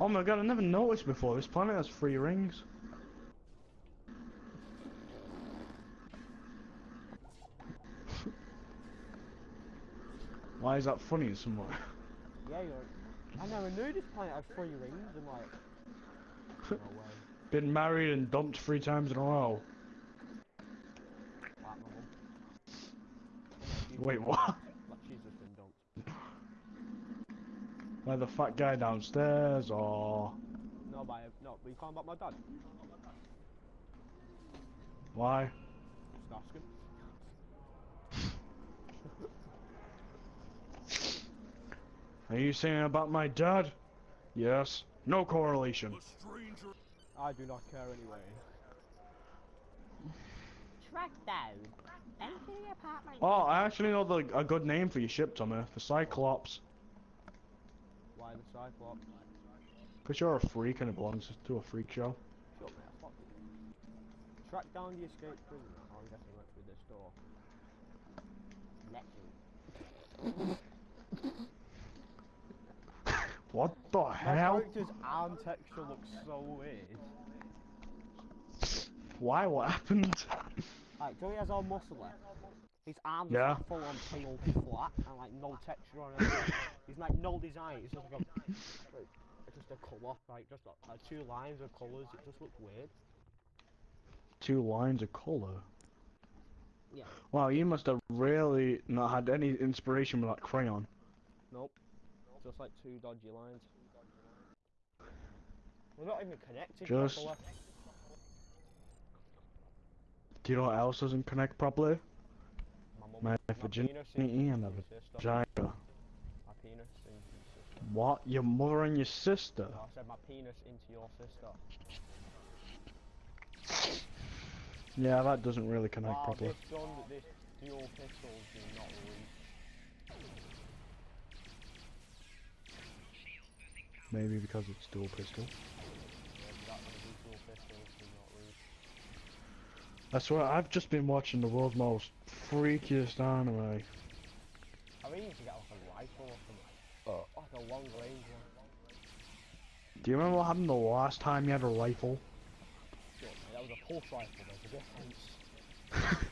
Oh my god, I never noticed before. This planet has three rings. Why is that funny in some way? Yeah, you're. I never knew this planet had three rings. I'm like, no way. Been married and dumped three times in a row. Like my mum. Wait, what? Like she's just been dumped. By the fat guy downstairs, or No, by no, but you can't about my dad. why? Just ask him. Are you saying about my dad? Yes. No correlation. A stranger. I do not care anyway. Track down. Enter the apartment. Oh, I actually know the a good name for your ship, Tommy. The Cyclops. Why the Cyclops? Cause you're a freak and it belongs to a freak show. Shut me, you. Track down the escaped prisoner. Oh, I'm guessing went through this door. Let. What the My hell? character's arm texture looks so weird. Why? What happened? Like, Joey has all muscle left. His arms Yeah. are full on peeled flat and like no texture on it. He's like no design. It's just like a, like, just a colour, like just like, two lines of colours. It just looks weird. Two lines of color. Yeah. Wow, you must have really not had any inspiration with that crayon. Nope. Just like two dodgy lines. We're not even connected Just- properly. Do you know what else doesn't connect properly? My, My virginity and a vagina. My penis into your sister. What? Your mother and your sister? No, I said my penis into your sister. Yeah, that doesn't really connect Wow, properly. this gun, this dual pistols do not reach. Maybe because it's dual pistol. Yeah, that one, these dual pistols do not reach. I swear, I've just been watching the world's most freakiest anime. I really need to get like a rifle or something. Oh. Like a long range. Do you remember what happened the last time you had a rifle? Mate, that was a pulse rifle, there's a difference.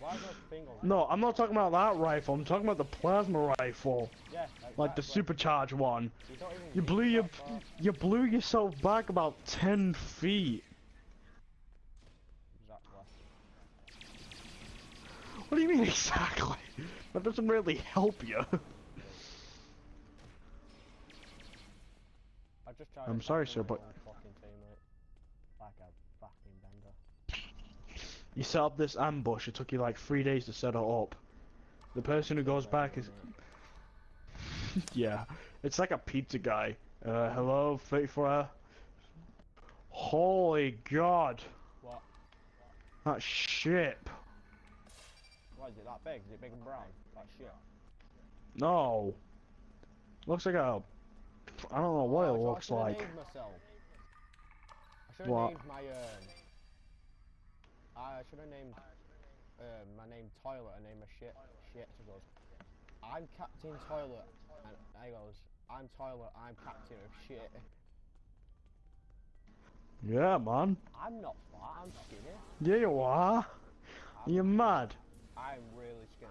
Why is there a thing on No, I'm not talking about that rifle. I'm talking about the plasma rifle, Yeah, like the supercharged one. You, You blew your you blew yourself back about ten feet. Exactly. What do you mean exactly? That doesn't really help you. I just tried I'm sorry, sir, but- own fucking teammate. Like a fucking bender. You set up this ambush. It took you like three days to set it up. The person who goes back is yeah. It's like a pizza guy. Uh, hello, faithful. Holy God, What? that ship. It that big? Is it big and brown? That shit. No. Looks like a. I don't know what Oh, it so looks I like. Named myself. I should have named my um. I should have named um, my name Toilet and named my shit shit. So goes. I'm Captain Toilet, and I goes. I'm Toilet. I'm Captain of shit. Yeah, man. I'm not fat. I'm skinny. Yeah, you are. You're mad. I'm really skinny.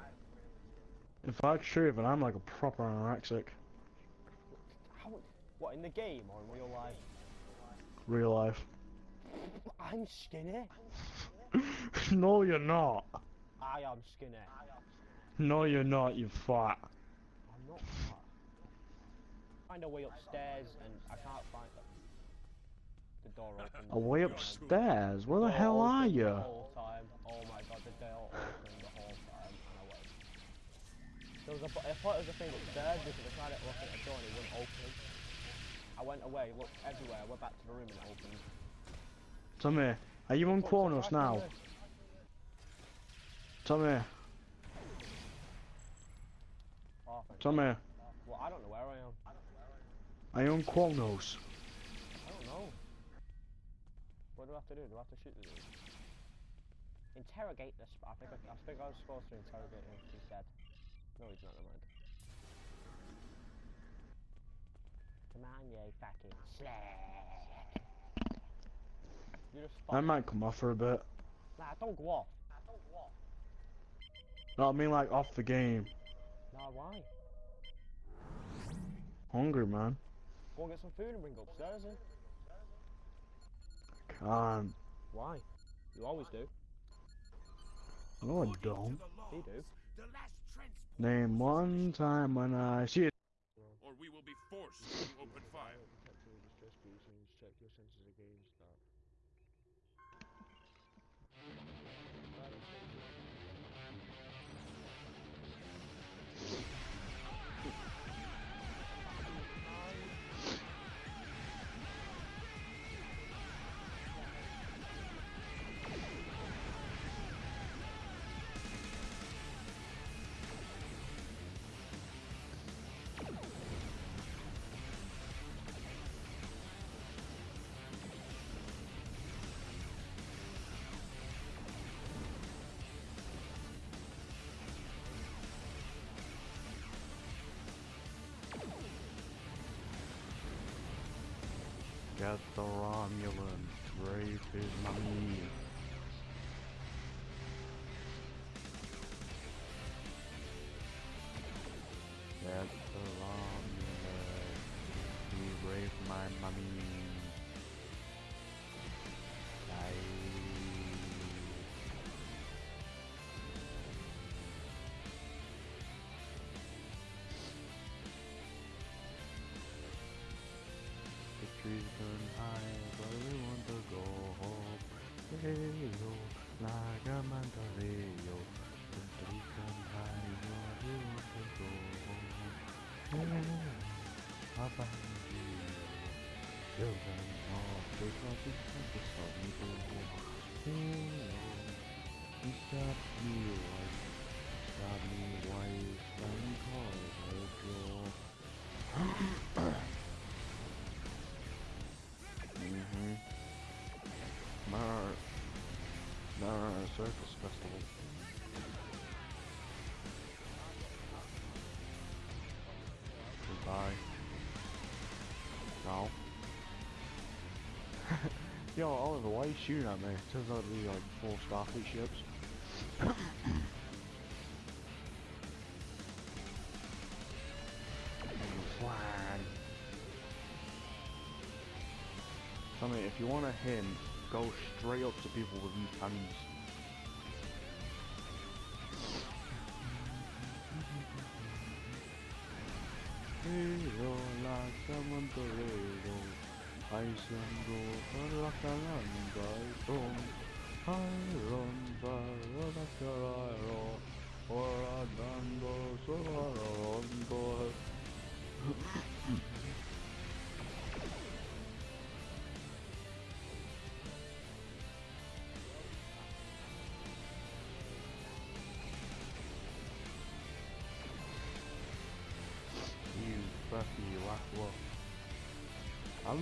If that's true, then I'm like a proper anorexic. How? What in the game or in real life? Real life. I'm skinny. no, you're not. I am skinny. No, you're not. You fat. I'm not fat. Find a way upstairs and I can't find the, the door open. A way upstairs. Where the Door hell are The you? whole time. Oh my god, the door opened the whole time and I went. There was a, I thought there was a thing upstairs because I tried to look at the door and it wouldn't open. I went away, looked everywhere, I went back to the room and it opened. Tommy, are you on What's now? Tommy. Oh, Tommy, Well, I don't know where I am. are you on Kronos? I don't know. What do I have to do? Do I have to shoot the dude? Interrogate this. I think I, I think I was supposed to interrogate him. He's dead. No, he's not. Never mind. Come on, you fucking slag. You I might come off for a bit. Nah, don't go off. Nah, don't go off. No, I mean like off the game. Nah, why? Hungry, man. Go and get some food and bring it upstairs then. Eh? Can't. Why? You always do. No, I don't. You do. The last transport, Name one time when I see it. or we will be forced to open fire. Check your senses against Get the Romulan, rape his mommy. Go home. Hey yo, hey yo. The trees burn high, we want to go home. Hey, Papa Children of the tropics and the sunny glow. Hey yo, you me right, stop me wise, and cause a draw. Circus Goodbye. No. Yo, Oliver, why are you shooting at me? Turns out to be like four Starfleet ships. Tell me, if you want a hint, go straight up to people with hands. Hero. I like a land by stone. Iron iron. Or a dando, so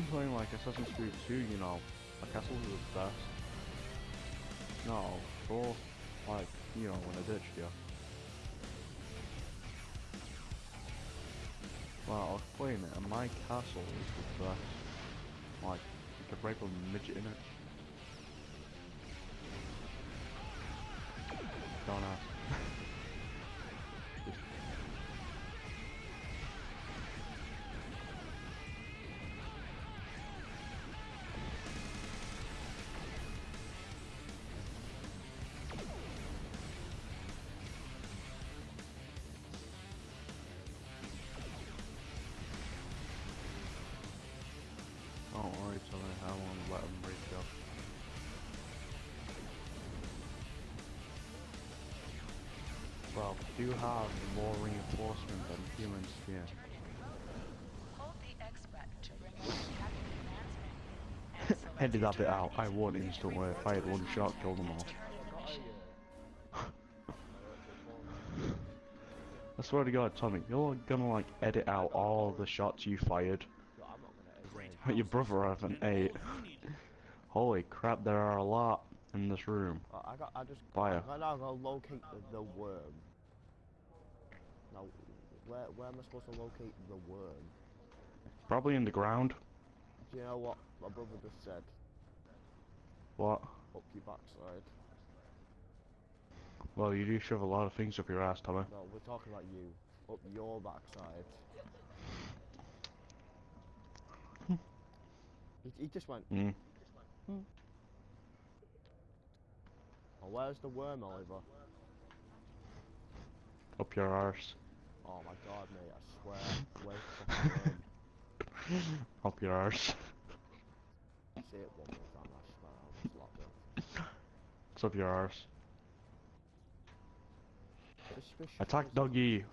playing like Assassin's Creed 2, you know. My castles are the best. No, for like, you know, when I ditched you. Well, I was playing it and my castle is the best. Like, you could a midget in it. Don't ask. Well, do have more reinforcement than humans here. Hold the X button to bring up the captain advancement. and select Ended that bit out. I turn won to instantly. If I had one shot, killed them all. turn ignition. I swear to God, Tommy, you're gonna like edit out all the shots you fired. No, I'm not gonna edit But your brother haven't eight. Holy crap, there are a lot in this room. I I got. I just. Fire. I gotta locate the, the worm. Where where am I supposed to locate the worm? Probably in the ground. Do you know what my brother just said? What? Up your backside. Well, you do shove a lot of things up your ass, Tommy. No, we're talking about you. Up your backside. he, he just went, Mm. oh, where's the worm, Oliver? Up your arse. Oh my god, mate, I swear. Where's the fucking worm? Up your arse. Say it one more time, I swear I'll just lock it. It's up your arse. Attack is- doggy.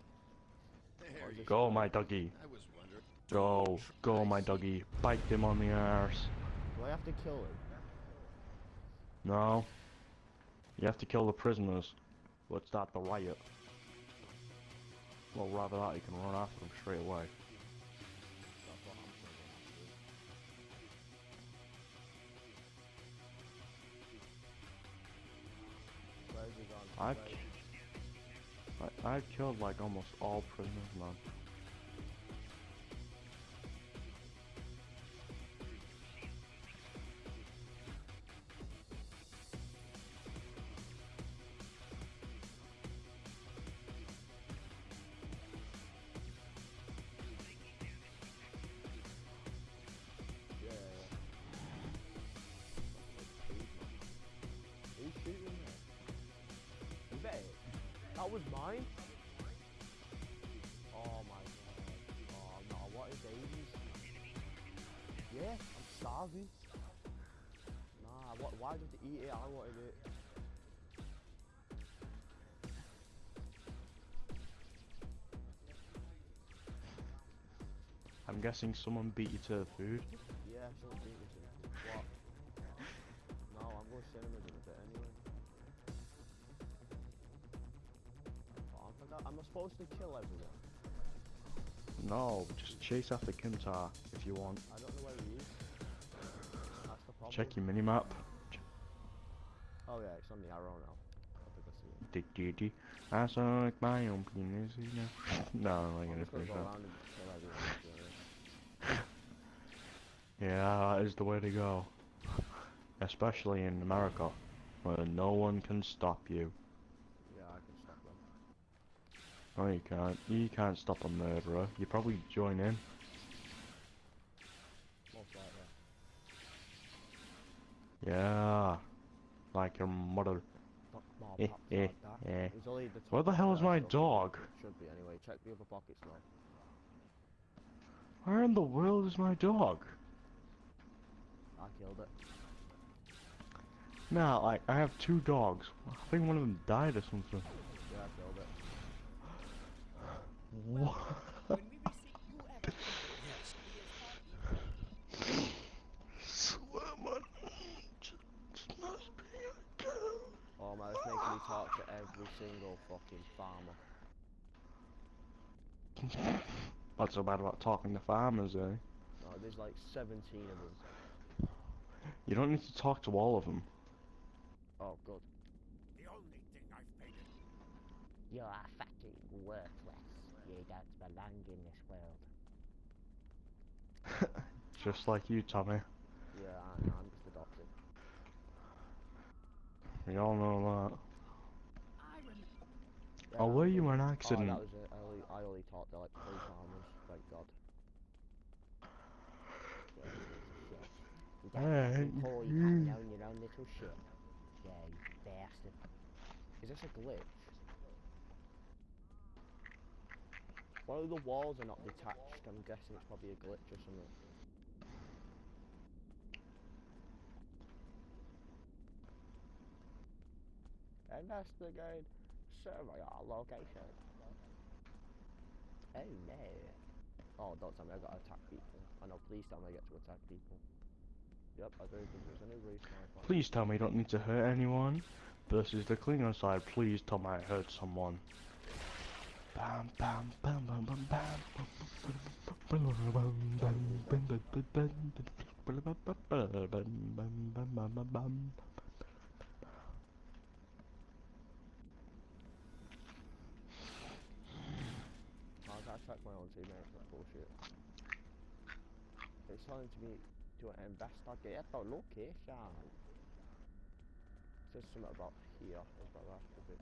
what is Go, called? my doggy. I was wondering. Go. Go, my doggy. Bite him on the arse. Do I have to kill him? No. You have to kill the prisoners. Let's start the riot. Well, rather that, you can run after them straight away. I've, I've killed like almost all prisoners, man. That was mine? Oh my god. Oh no, what is Davies? Yeah, I'm starving. Nah, what, why did they eat it? I wanted it. I'm guessing someone beat you to the food. Yeah, someone beat me to it. What? No, I'm going to cinemas in a bit supposed to kill everyone? No, just chase after Kimtar if you want. I don't know where he is. That's the problem. Check your minimap. Oh yeah, it's on the arrow now. I think I see it. Did did did. I saw like my own penis. you know. No, I'm not gonna finish that. around and kill everyone. to be honest. Yeah, that is the way to go. Especially in America, where no one can stop you. Yeah, I can stop them. No, you can't. You can't stop a murderer. You probably join in. Yeah. Like your mother. Eh, eh, eh. Where the hell is my dog? Should be anyway. Check the other pockets now. Where in the world is my dog? I killed it. Nah, like, I have two dogs. I think one of them died or something. Yeah, I killed it. What? When we receive new evidence, yes, he is Swear man. Just must be a girl. Oh man, it's making me talk to every single fucking farmer. What's so bad about talking to farmers, eh? No, there's like 17 of them. You don't need to talk to all of them. Oh, good. The only thing I've painted. You are fucking worthless. You don't belong in this world. Just like you, Tommy. Yeah, I, I'm just adopted. We all know that. Yeah, Oh, were you an Oh, accident? that was it. I only, I only talked to like three farmers. Thank God. You don't Hey, call you you- can't own your own little shit. Yeah, you bastard. Is this a glitch? Of the walls are not detached. I'm guessing it's probably a glitch or something. And that's Investigate. Survey our location. Oh no. Oh, don't tell me I gotta attack people. I know, please tell me I get to attack people. Yep, I do because there's a new respawn. Please tell me you don't need to hurt anyone. Versus the Klingon side, please tell me I hurt someone. Attack my own teammates, that's bullshit. It's me to investigate the location. Says something about here is the rest of it.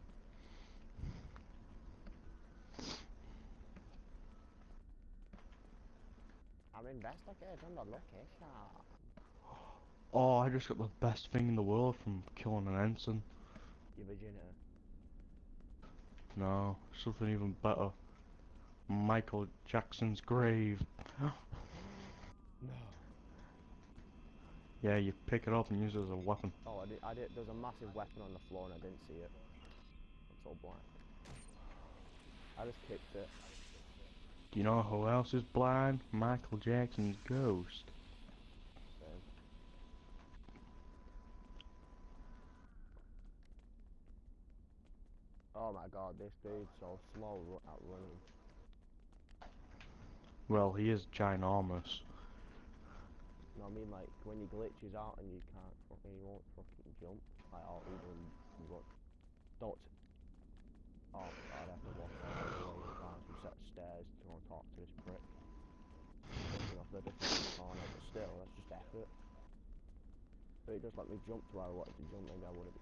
I'm investigating the location. Oh, I just got the best thing in the world from killing an ensign. Your virginity. No, something even better. Michael Jackson's grave. No. Yeah, you pick it up and use it as a weapon. Oh, I did, I did. There's a massive weapon on the floor and I didn't see it. It's all blind. I just kicked it. Do you know who else is blind? Michael Jackson's ghost. Oh my god, this dude's so slow at running. Well, he is ginormous. No, I mean like when he glitches out and you can't fucking, he won't fucking jump. Like, oh, even. Don't. Oh god, I have to walk all the way down some set of stairs to go and talk to this prick. Jumping off the different corner, but still, that's just effort. But he just let me jump to where I wanted to jump, maybe I wouldn't.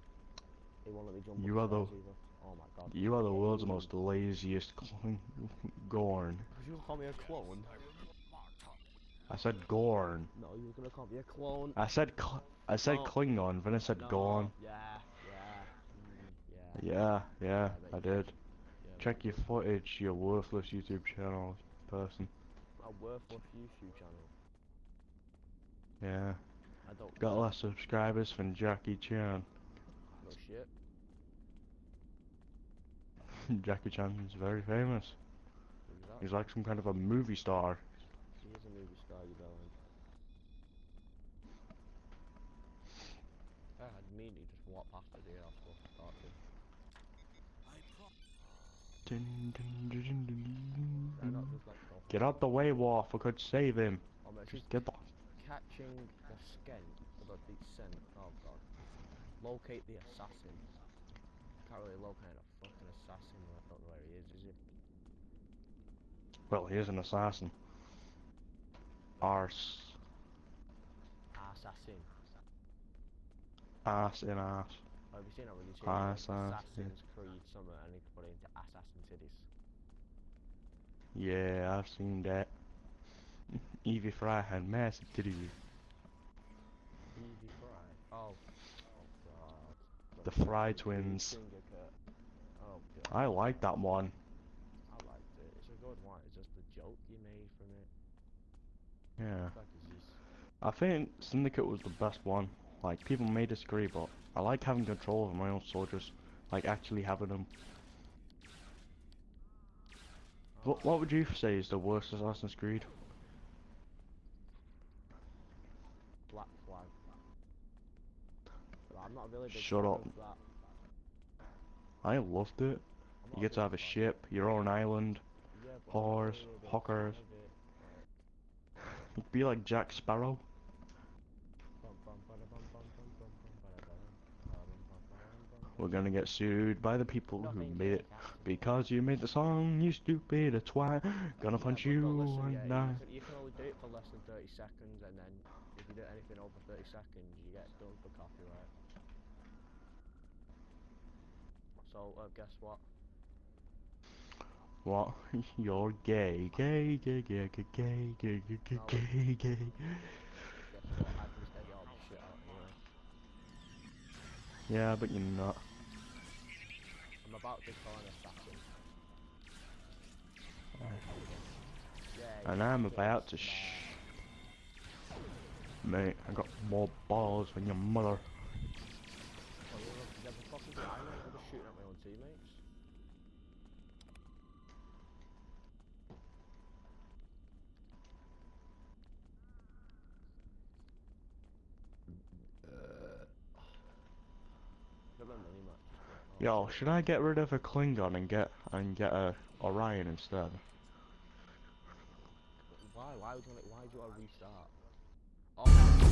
He won't let me jump. You are the- either. Oh my god. You are the world's most laziest cl- Gorn. You call me a clone? I said Gorn. No, you were gonna call me a clone. I said cl- I said No. Klingon, then I said no. Gorn. Yeah, yeah, mm, yeah. Yeah, yeah, bet I did. yeah, Check your footage, you worthless YouTube channel person. A worthless YouTube channel. Yeah. I don't. Got less subscribers than Jackie Chan. No shit. Jackie Chan's very famous. Exactly. He's like some kind of a movie star. He is a movie star, you bellend. I had mean he just walked past the deer I was supposed to talk to. Dun, dun, dun, dun, dun, Can I not dun. Just like go? Get out the way, Worf. I could save him. Oh man, Just get the. catching the scent, the, the scent. Oh god. Locate the assassin. Can't really locate a fucking assassin. I don't know where he is, is he? Well, he is an assassin. Arse. Assassin. Ass in ass. Have you seen that when you change Assassin. Assassin's Creed Summer and you put it into Assassin Cities? Yeah, I've seen that. Evie Frye had massive titties. Easy Fry. Oh. Oh god. The Frye twins. Oh god. I like that one. I liked it. It's a good one. It's just the joke you made from it. Yeah. The fact is this. I think Syndicate was the best one. Like, people may disagree, but I like having control over my own soldiers. Like, actually having them. What, what would you say is the worst Assassin's Creed? Black Flag. But I'm not really big Shut up. I loved it. You get to have a ship, your own island. Yeah, but I'm horse, really a big fan hookers. it. Be like Jack Sparrow. We're gonna get sued by the people who made it. Because you made the song, you stupid twat. Gonna punch but- you listen, and yeah, I. you, can, only do it for less than 30 seconds, and then if you do anything over 30 seconds, you get done for copyright. So, uh, guess what? What? You're gay, gay, gay, gay, gay, gay, gay, gay, gay, gay, gay. Guess what? I can just edit all this shit out anyway. Yeah, but you're not. About to kill an assassin. Yeah, And I'm about to sh. Mate, I got more balls than your mother. Oh, you're you're a fucking guy, mate. I'm just shooting at my own teammates. Never mini match. Oh, Yo, should I get rid of a Klingon and get and get a Orion instead? Why? Why would you? Why do you want to restart? Oh.